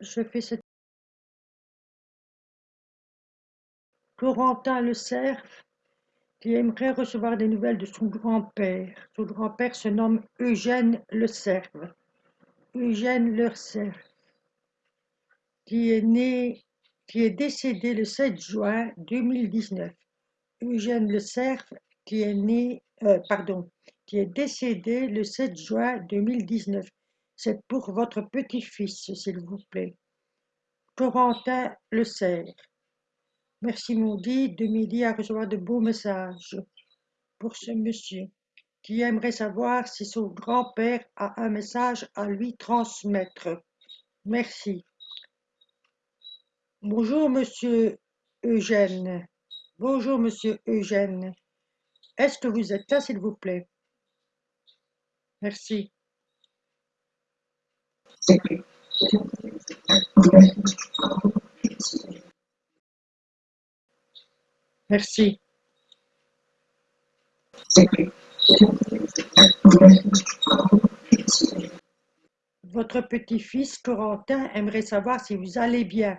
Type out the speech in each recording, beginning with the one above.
je fais cette... Corentin Le Cerf, qui aimerait recevoir des nouvelles de son grand-père. Son grand-père se nomme Eugène Le Cerf. Eugène Le Cerf, qui est né, qui est décédé le 7 juin 2019. Eugène Le Cerf, qui est né, euh, pardon, qui est décédé le 7 juin 2019. C'est pour votre petit-fils, s'il vous plaît. Corentin Le Cerf. Merci Maudit de m'aider à recevoir de beaux messages pour ce monsieur qui aimerait savoir si son grand-père a un message à lui transmettre. Merci. Bonjour monsieur Eugène. Bonjour monsieur Eugène. Est-ce que vous êtes là s'il vous plaît? Merci. Merci. Votre petit-fils Corentin aimerait savoir si vous allez bien.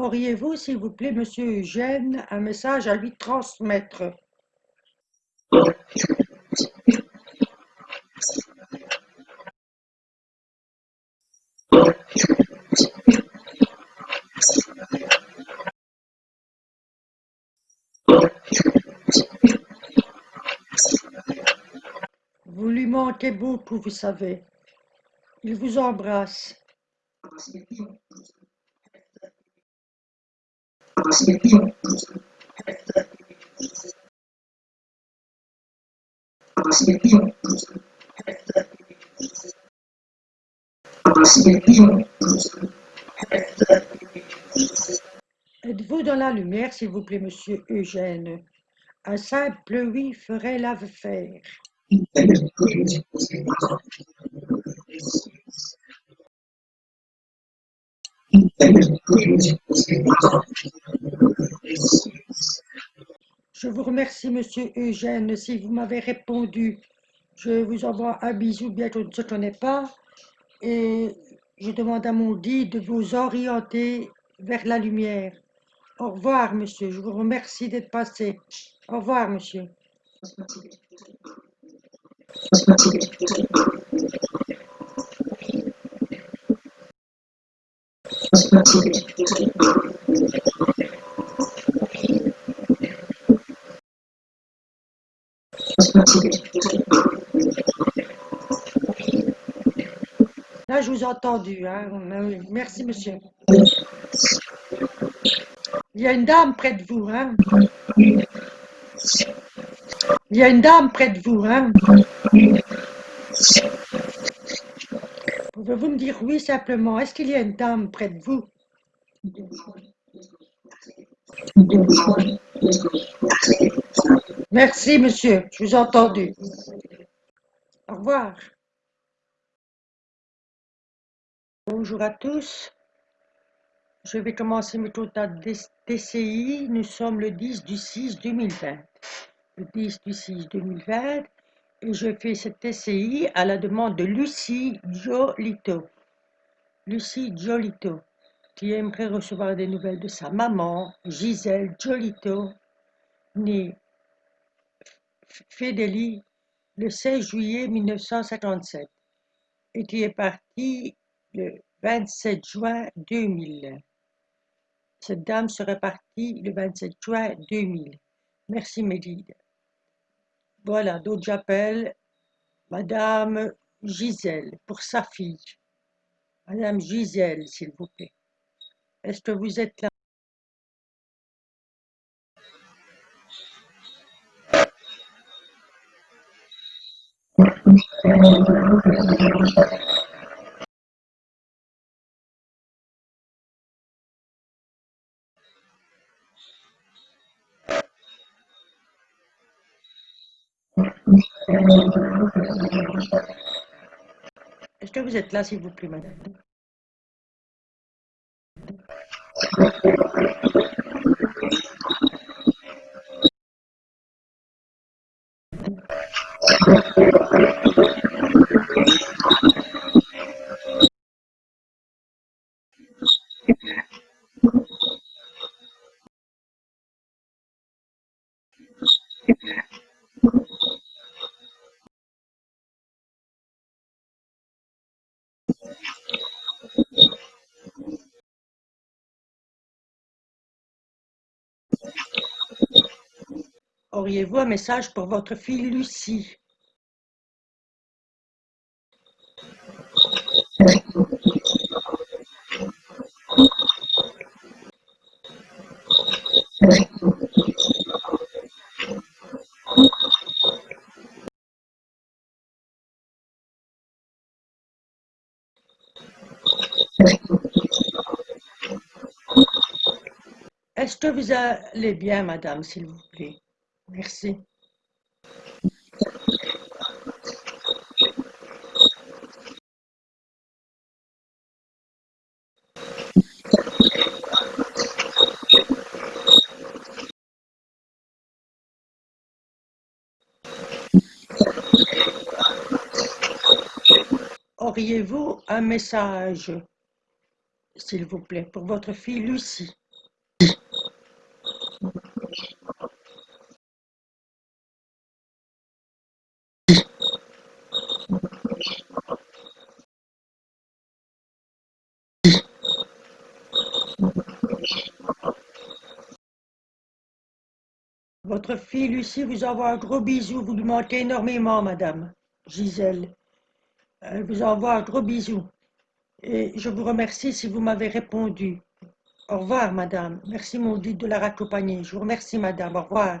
Auriez-vous, s'il vous plaît, monsieur Eugène, un message à lui transmettre? Vous lui manquez beaucoup, vous savez. Il vous embrasse. Êtes-vous dans la lumière, s'il vous plaît, monsieur Eugène? Un simple oui ferait l'affaire. Je vous remercie, monsieur Eugène, si vous m'avez répondu. Je vous envoie un bisou, bien qu'on ne se connaît pas. Et je demande à mon dit de vous orienter vers la lumière. Au revoir, monsieur. Je vous remercie d'être passé. Au revoir, monsieur. Là, je vous ai entendu. Hein. Merci, monsieur. Il y a une dame près de vous. Hein. Il y a une dame près de vous. Hein. Pouvez-vous me dire oui simplement Est-ce qu'il y a une dame près de vous? Merci, monsieur. Je vous ai entendu. Au revoir. Bonjour à tous. Je vais commencer mes total DCI. Nous sommes le 10 du 6 2020. Le 10 du 6 2020. Je fais cette TCI à la demande de Lucie Jolito. Lucie Jolito, qui aimerait recevoir des nouvelles de sa maman, Gisèle Jolito, née Fédélie le 16 juillet 1957 et qui est partie le 27 juin 2000. Cette dame serait partie le 27 juin 2000. Merci Mélide. Voilà, donc j'appelle Madame Gisèle pour sa fille. Madame Gisèle, s'il vous plaît. Est-ce que vous êtes là? Est-ce que vous êtes là, s'il vous plaît, madame? Auriez-vous un message pour votre fille Lucie? Est-ce que vous allez bien, madame, s'il vous Merci. Auriez-vous un message, s'il vous plaît, pour votre fille Lucie? Votre fille Lucie vous envoie un gros bisou, vous lui manquez énormément, madame Gisèle. Elle vous envoie un gros bisou. Et je vous remercie si vous m'avez répondu. Au revoir, madame. Merci, maudite, de la raccompagner. Je vous remercie, madame. Au revoir.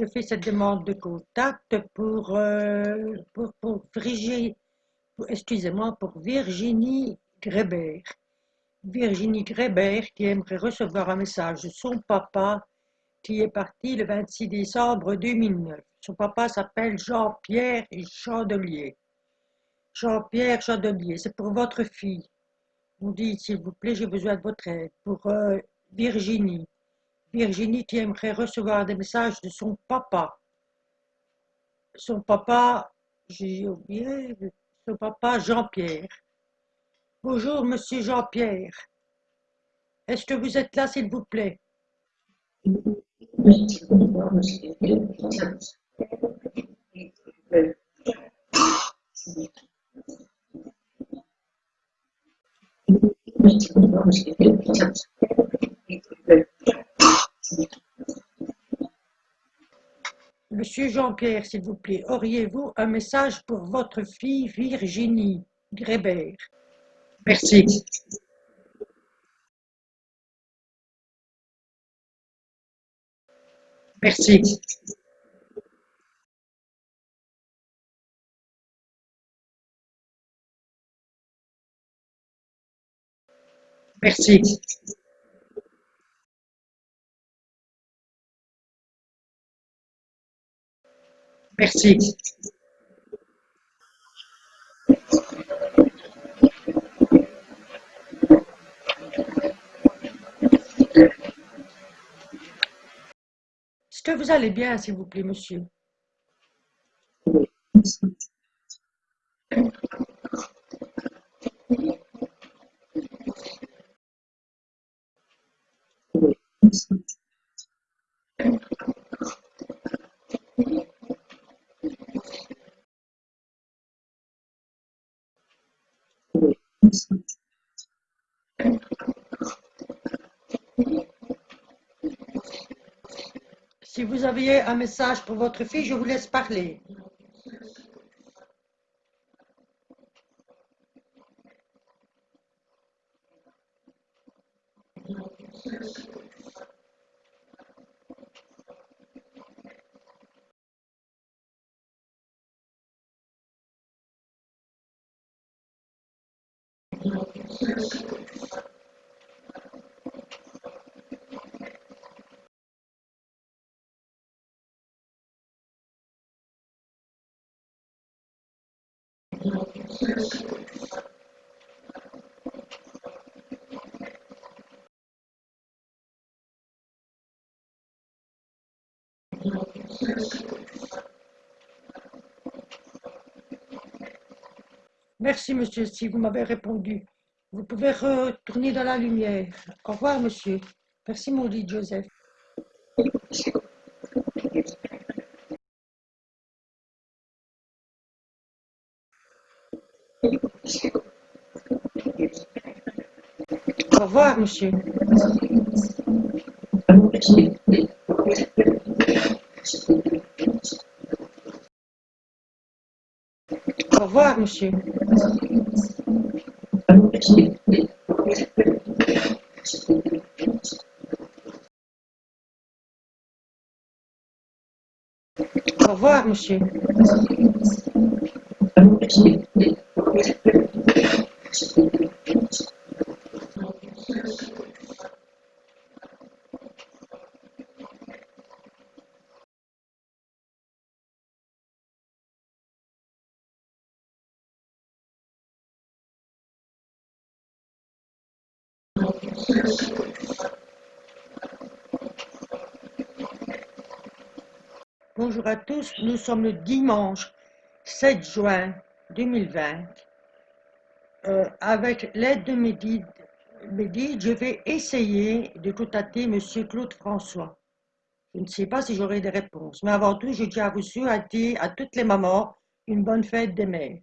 Je fais cette demande de contact pour, euh, pour, pour Virginie, excusez-moi, pour Virginie Grébert. Virginie Grébert qui aimerait recevoir un message de son papa qui est parti le 26 décembre 2009. Son papa s'appelle Jean-Pierre Chandelier. Jean-Pierre Chandelier, c'est pour votre fille. Vous dites, s'il vous plaît, j'ai besoin de votre aide. Pour euh, Virginie. Virginie qui aimerait recevoir des messages de son papa. Son papa, j'ai oublié, son papa Jean-Pierre. Bonjour, monsieur Jean-Pierre. Est-ce que vous êtes là, s'il vous plaît? Monsieur Jean-Pierre, s'il vous plaît, auriez-vous un message pour votre fille Virginie Grébert? Merci. Merci. Merci. Merci. Est-ce que vous allez bien, s'il vous plaît, monsieur? Si vous aviez un message pour votre fille, je vous laisse parler. Merci, monsieur, si vous m'avez répondu. Vous pouvez retourner dans la lumière. Au revoir, monsieur. Merci, maudit Joseph. Au revoir, monsieur. Au revoir, monsieur. Au revoir, monsieur. Bonjour à tous, nous sommes le dimanche 7 juin 2020. Euh, avec l'aide de Mehdi, je vais essayer de contacter M. Claude François. Je ne sais pas si j'aurai des réponses, mais avant tout, je tiens à vous souhaiter à toutes les mamans une bonne fête des mères.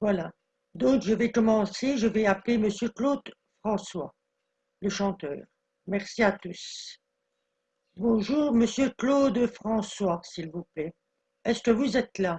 Voilà. Donc, je vais commencer, je vais appeler M. Claude François, le chanteur. Merci à tous. Bonjour, monsieur Claude François, s'il vous plaît. Est-ce que vous êtes là?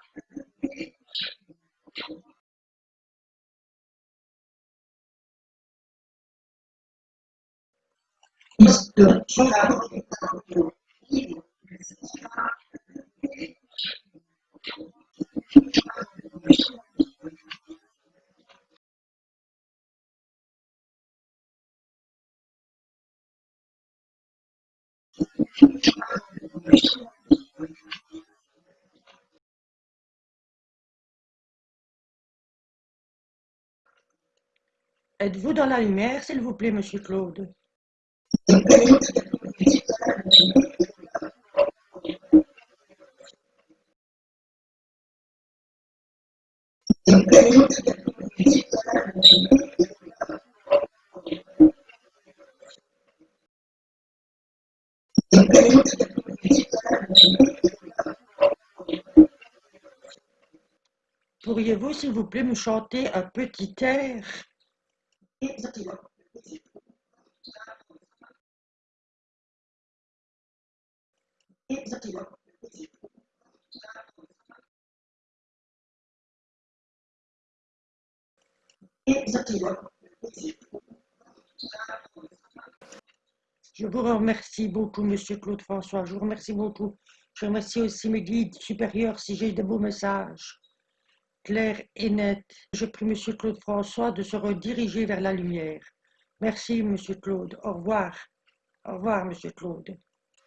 Êtes-vous dans la lumière, s'il vous plaît, monsieur Claude? Pourriez-vous, s'il vous plaît, me chanter un petit air? Je vous remercie beaucoup, Monsieur Claude François. Je vous remercie beaucoup. Je remercie aussi mes guides supérieurs si j'ai de beaux messages, clairs et nets. Je prie Monsieur Claude François de se rediriger vers la lumière. Merci, Monsieur Claude. Au revoir. Au revoir, Monsieur Claude.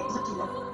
不知道。